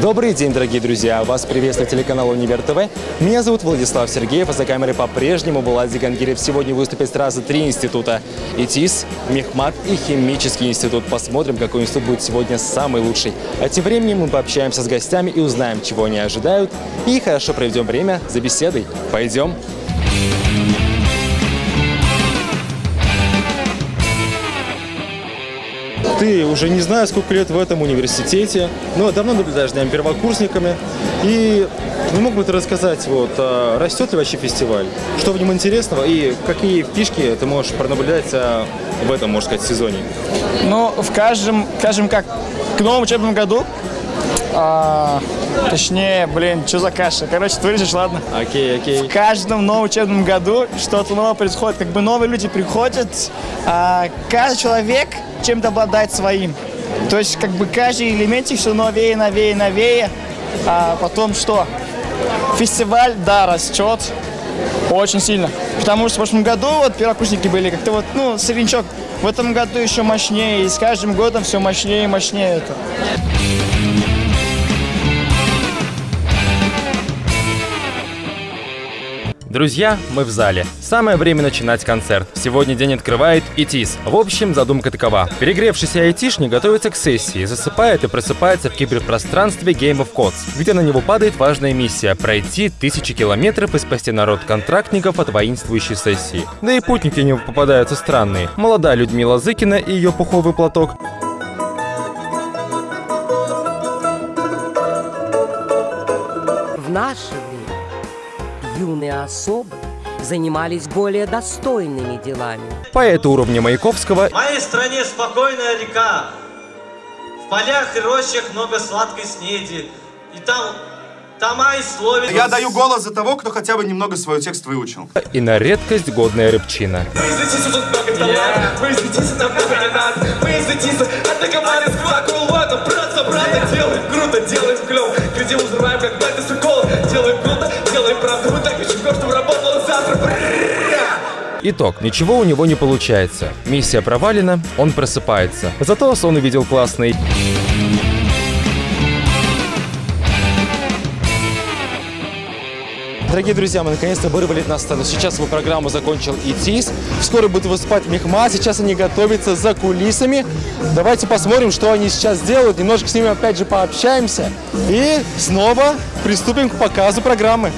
Добрый день, дорогие друзья! Вас приветствует телеканал Универ ТВ. Меня зовут Владислав Сергеев, а за камерой по-прежнему Булат Зигангирев. Сегодня выступит сразу три института. ИТИС, Мехмат и Химический институт. Посмотрим, какой институт будет сегодня самый лучший. А тем временем мы пообщаемся с гостями и узнаем, чего они ожидают. И хорошо проведем время за беседой. Пойдем! Ты уже не знаю, сколько лет в этом университете, но давно наблюдаешь за первокурсниками. И ну, мог бы ты рассказать, вот, а растет ли вообще фестиваль? Что в нем интересного и какие фишки ты можешь пронаблюдать а, в этом, можно сказать, сезоне? Ну, в каждом, скажем как, к новому учебному году, а, точнее, блин, что за каша? Короче, ты вырежешь, ладно? Окей, окей. В каждом новом учебном году что-то новое происходит. Как бы новые люди приходят, а, каждый человек чем-то обладает своим. То есть, как бы каждый элементик все новее, новее, новее. А потом что? Фестиваль, да, растет очень сильно. Потому что в прошлом году вот первокурсники были как-то вот, ну, среднячок. В этом году еще мощнее, и с каждым годом все мощнее и мощнее это. Друзья, мы в зале. Самое время начинать концерт. Сегодня день открывает ИТИС. В общем, задумка такова. Перегревшийся айтишник готовится к сессии, засыпает и просыпается в киберпространстве Game of Codes, где на него падает важная миссия – пройти тысячи километров и спасти народ контрактников от воинствующей сессии. Да и путники него попадаются странные. Молодая Людмила Зыкина и ее пуховый платок, В наше юные особы занимались более достойными делами. поэта уровня Маяковского В моей стране спокойная река. В полях и рощах много сладкой снеди. И там тома и слове. Я даю голос за того, кто хотя бы немного свой текст выучил. и на редкость годная рыбчина. Выезжайте, тут много товара Выезжайте, нам много не надо Выезжайте, атаковали с акулватом Итог. Ничего у него не получается. Миссия провалена, он просыпается. Зато сон увидел классный. Дорогие друзья, мы наконец-то вырвали на сцену. Сейчас его программу закончил ИТИС. Скоро будет выступать Мехма. Сейчас они готовятся за кулисами. Давайте посмотрим, что они сейчас делают. Немножко с ними опять же пообщаемся. И снова приступим к показу программы.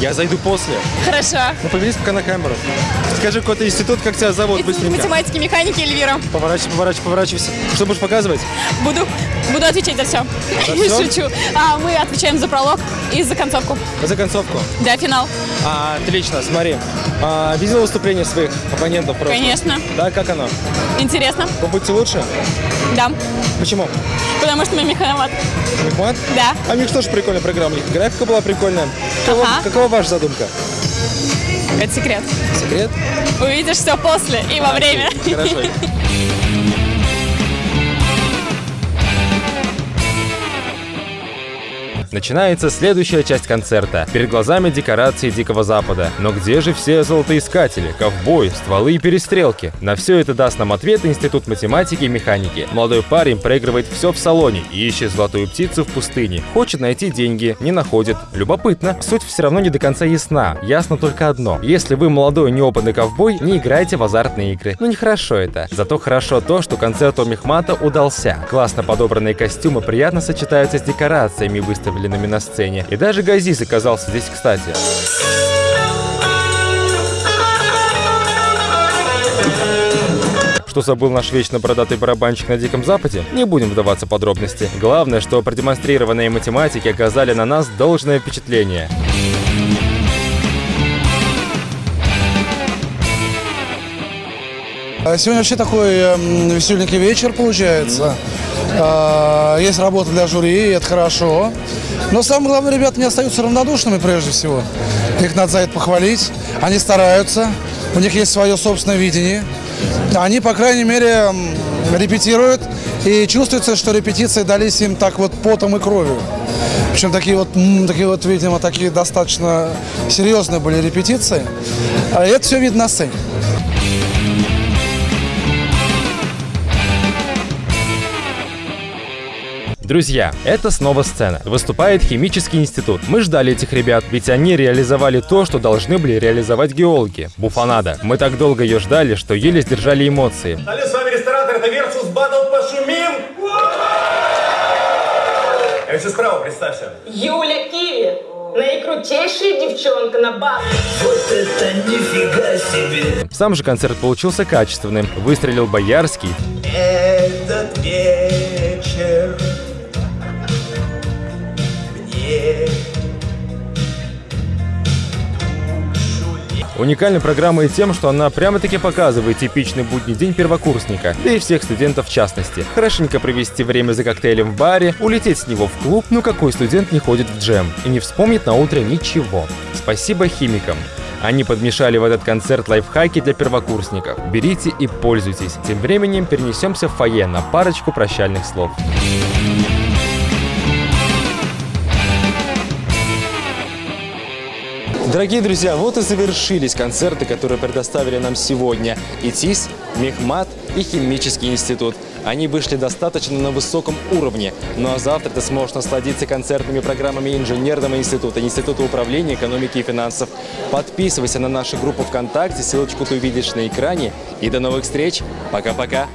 Я зайду после. Хорошо. Ну, повернись пока на камеру. Скажи, какой-то институт, как тебя зовут, быстренько. Математики, механики, Эльвира. Поворачивай, поворачивай, поворачивайся. Что будешь показывать? Буду, буду отвечать за все. всё? Шучу. А, мы отвечаем за пролог и за концовку. За концовку. Да, финал. А, отлично, смотри. А, видел выступление своих оппонентов просто? Конечно. Да, как оно? Интересно. Побудьте лучше? Да. Почему? Потому что мы механомат. Мехмат? Да. А у них тоже прикольная программа. Графика была прикольная. Какова, Ага. Какова ваша задумка? Это секрет. Секрет? Увидишь все после и во время. Хорошо. Начинается следующая часть концерта. Перед глазами декорации Дикого Запада. Но где же все золотоискатели, ковбои, стволы и перестрелки? На все это даст нам ответ Институт математики и механики. Молодой парень проигрывает все в салоне и ищет золотую птицу в пустыне. Хочет найти деньги, не находит. Любопытно. Суть все равно не до конца ясна. Ясно только одно. Если вы молодой неопытный ковбой, не играйте в азартные игры. Ну нехорошо это. Зато хорошо то, что концерт у Мехмата удался. Классно подобранные костюмы приятно сочетаются с декорациями, выставленными на сцене. И даже Газиз оказался здесь кстати. Что забыл наш вечно бородатый барабанщик на Диком Западе? Не будем вдаваться в подробности. Главное, что продемонстрированные математики оказали на нас должное впечатление. А Сегодня вообще такой эм, веселенький вечер получается. А, Есть работа для жюри, и это хорошо. Но самое главное, ребята не остаются равнодушными прежде всего. Их надо за это похвалить. Они стараются, у них есть свое собственное видение. Они, по крайней мере, репетируют, и чувствуется, что репетиции дались им так вот потом и кровью. Причем такие вот, такие вот, видимо, такие достаточно серьезные были репетиции. А это все видно на сцене. Друзья, это снова сцена. Выступает химический институт. Мы ждали этих ребят, ведь они реализовали то, что должны были реализовать геологи. Буфанада. Мы так долго ее ждали, что еле сдержали эмоции. Далее с вами ресторатор, это Versus Battle Пошумим. А все справа, представься. Юля Киви, наикрутейшая девчонка на баб. Сам же концерт получился качественным. Выстрелил Боярский, Этот вечер Уникальна программа и тем, что она прямо-таки показывает типичный будний день первокурсника, да и всех студентов в частности. Хорошенько провести время за коктейлем в баре, улететь с него в клуб, ну какой студент не ходит в джем и не вспомнит на утро ничего. Спасибо химикам. Они подмешали в этот концерт лайфхаки для первокурсников. Берите и пользуйтесь. Тем временем перенесемся в фойе на парочку прощальных слов. Дорогие друзья, вот и завершились концерты, которые предоставили нам сегодня ИТИС, Мехмат и Химический институт. Они вышли достаточно на высоком уровне. Ну а завтра ты сможешь насладиться концертными программами Инженерного института, Института управления экономики и финансов. Подписывайся на нашу группу ВКонтакте, ссылочку ты увидишь на экране. И до новых встреч. Пока-пока.